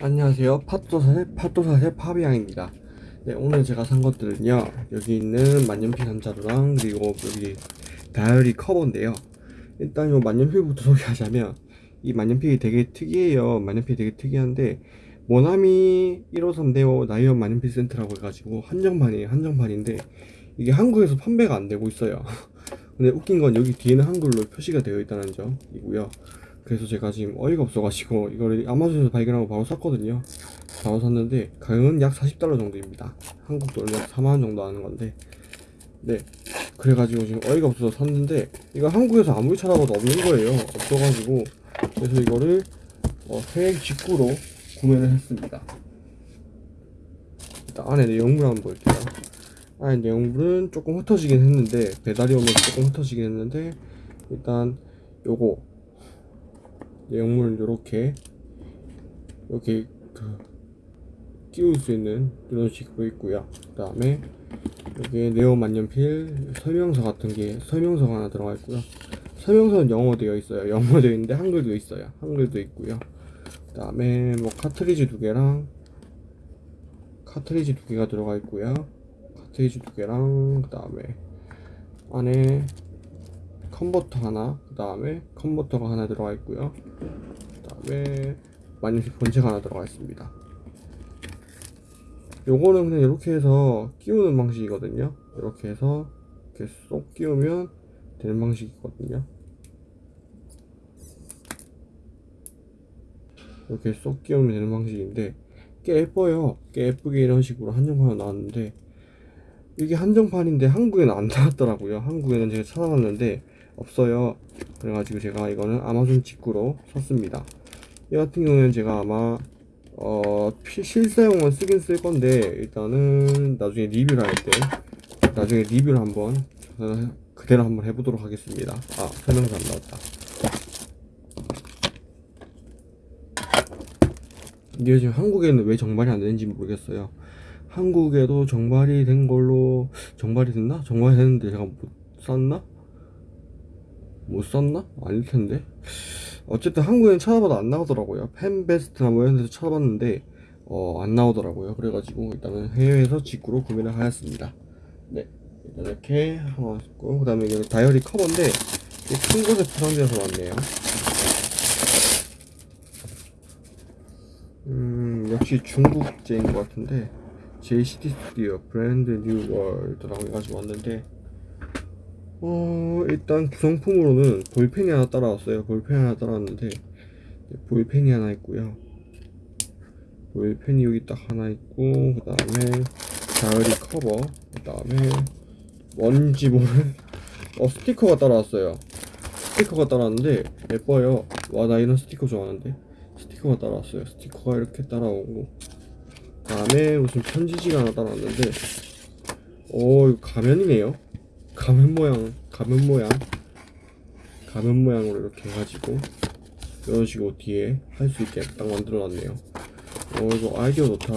안녕하세요. 팥도사의 팥도사의 파비앙입니다. 네 오늘 제가 산 것들은요 여기 있는 만년필 한 자루랑 그리고 여기 다이어리 커버인데요. 일단 요 만년필부터 소개하자면 이 만년필이 되게 특이해요. 만년필이 되게 특이한데 모나미 153대오 나이언 만년필 센터라고 해가지고 한정판이에요. 한정판인데 이게 한국에서 판매가 안 되고 있어요. 근데 웃긴 건 여기 뒤에는 한글로 표시가 되어 있다는 점이고요 그래서 제가 지금 어이가 없어가지고 이거를 아마존에서 발견하고 바로 샀거든요. 바로 샀는데 가격은 약 40달러 정도입니다. 한국 약 4만원 정도 하는 건데 네. 그래가지고 지금 어이가 없어서 샀는데 이거 한국에서 아무리 찾아봐도 없는 거예요. 없어가지고 그래서 이거를 어, 해외 직구로 구매를 했습니다. 일단 안에 내용물 한번 볼게요. 안에 내용물은 조금 흩어지긴 했는데 배달이 오면서 조금 흩어지긴 했는데 일단 요거 내용물은 이렇게 이렇게 그 끼울 수 있는 이런 식으로 있고요. 그 다음에 여기에 네오 만년필 설명서 같은 게 설명서가 하나 들어가 있고요. 설명서는 영어 되어 있어요. 영어 되어 있는데 한글도 있어요. 한글도 있고요. 그 다음에 뭐 카트리지 두 개랑 카트리지 두 개가 들어가 있고요. 카트리지 두 개랑 그 다음에 안에 컨버터 하나 그 다음에 컨버터가 하나 들어가 있고요. 그 다음에 만년필 본체가 하나 들어가 있습니다. 요거는 그냥 이렇게 해서 끼우는 방식이거든요. 이렇게 해서 이렇게 쏙 끼우면 되는 방식이거든요. 이렇게 쏙 끼우면 되는 방식인데 꽤 예뻐요. 꽤 예쁘게 이런 식으로 한정판으로 나왔는데 이게 한정판인데 한국에는 안 나왔더라고요. 한국에는 제가 찾아봤는데 없어요. 그래가지고 제가 이거는 아마존 직구로 샀습니다. 이 같은 경우는 제가 아마 어 피- 실사용은 쓰긴 쓸 건데 일단은 나중에 리뷰를 할 때 나중에 리뷰를 한번 어, 그대로 한번 해보도록 하겠습니다. 아 설명서 안 나왔다. 이게 지금 한국에는 왜 정발이 안 되는지 모르겠어요. 한국에도 정발이 된 걸로 정발이 됐나? 정발이 됐는데 제가 못 샀나? 못 샀나? 아닐 텐데. 어쨌든 한국에는 찾아봐도 안 나오더라고요. 펜베스트나 뭐 이런 데서 찾아봤는데 어, 안 나오더라고요. 그래가지고 일단은 해외에서 직구로 구매를 하였습니다. 네, 일단 이렇게 하나 있고 그 다음에 이게 다이어리 커버인데 큰 곳에 포장되어서 왔네요. 음, 역시 중국제인 것 같은데 JCT 스튜디오 Brand New World라고 해가지고 왔는데 어 일단 구성품으로는 볼펜이 하나 따라왔어요. 볼펜 하나 따라왔는데 볼펜이 하나 있고요. 볼펜이 여기 딱 하나 있고 그 다음에 다이어리 커버 그 다음에 뭔지 모르 어 스티커가 따라왔어요. 스티커가 따라왔는데 예뻐요. 와 나 이런 스티커 좋아하는데. 스티커가 따라왔어요. 스티커가 이렇게 따라오고 그 다음에 무슨 편지지가 하나 따라왔는데 오 이거 가면이네요 가면 모양 가면 모양. 가면 모양으로 이렇게 해가지고 이런 식으로 뒤에 할 수 있게 딱 만들어 놨네요. 어 이거 아이디어 좋다.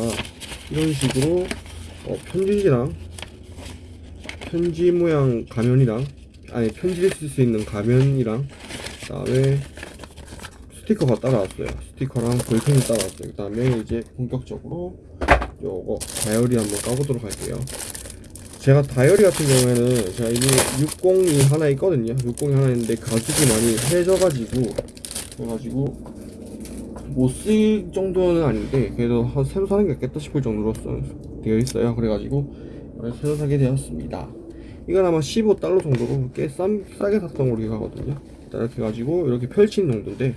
이런 식으로 어, 편지지랑 편지 모양 가면이랑 아니 편지를 쓸 수 있는 가면이랑 그 다음에 스티커가 따라왔어요. 스티커랑 볼펜이 따라왔어요. 그 다음에 이제 본격적으로 요거 다이어리 한번 까보도록 할게요 제가 다이어리 같은 경우에는 제가 이미 60이 하나 있거든요. 60이 하나 있는데 가죽이 많이 해져가지고 그래가지고 못 쓸 정도는 아닌데 그래도 한 새로 사는 게 낫겠다 싶을 정도로 써- 되어 있어요. 그래가지고 새로 사게 되었습니다. 이건 아마 15달러 정도로 꽤 싼, 싸게 샀던 걸로 기억하거든요. 이렇게 해가지고 이렇게 펼치는 정도인데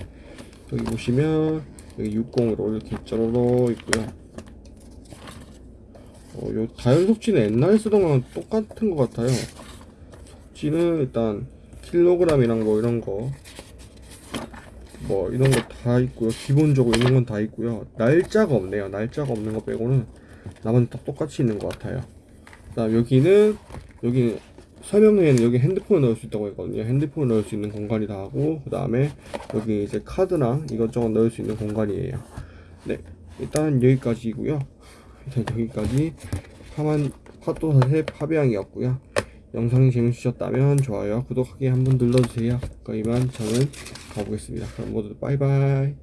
여기 보시면 여기 60으로 이렇게 짜로로 있고요 어, 요 다이어리 속지는 옛날에 쓰던 거랑 똑같은 것 같아요. 속지는 일단 킬로그램이랑 뭐 이런 거, 뭐 이런 거 다 있고요. 기본적으로 있는 건 다 있고요. 날짜가 없네요. 날짜가 없는 거 빼고는 나머지 다 똑같이 있는 것 같아요. 그다음 여기는 여기 설명에는 여기 핸드폰을 넣을 수 있다고 했거든요. 핸드폰을 넣을 수 있는 공간이 다 하고 그 다음에 여기 이제 카드랑 이것저것 넣을 수 있는 공간이에요. 네, 일단 여기까지고요. 여기까지 파만 파도사의 파비앙이었고요. 영상이 재밌으셨다면 좋아요, 구독하기 한번 눌러주세요. 그럼 이만 저는 가보겠습니다. 그럼 모두 빠이빠이.